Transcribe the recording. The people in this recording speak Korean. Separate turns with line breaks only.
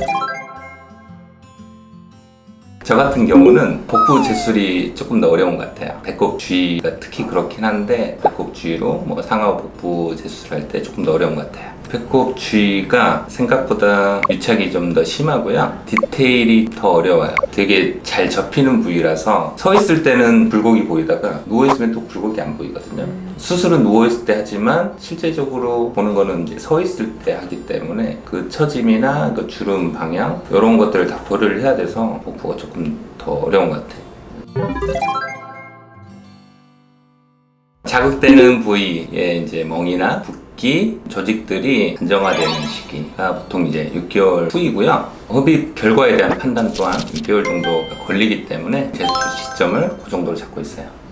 you 저 같은 경우는 복부 제술이 조금 더 어려운 것 같아요. 배꼽 주위가 특히 그렇긴 한데 배꼽 주위로 뭐 상하 복부 제술할 때 조금 더 어려운 것 같아요. 배꼽 주위가 생각보다 유착이 좀 더 심하고요. 디테일이 더 어려워요. 되게 잘 접히는 부위라서 서 있을 때는 굴곡이 보이다가 누워 있으면 또 굴곡이 안 보이거든요. 수술은 누워 있을 때 하지만 실제적으로 보는 거는 이제 서 있을 때 하기 때문에 그 처짐이나 그 주름 방향 이런 것들을 다 고려를 해야 돼서 복부가 조금 더 어려운 것 같아요. 자극되는 부위에 이제 멍이나 붓기, 조직들이 안정화되는 시기가 보통 이제 6개월 후이고요. 흡입 결과에 대한 판단 또한 6개월 정도가 걸리기 때문에 제수 시점을 그 정도로 잡고 있어요.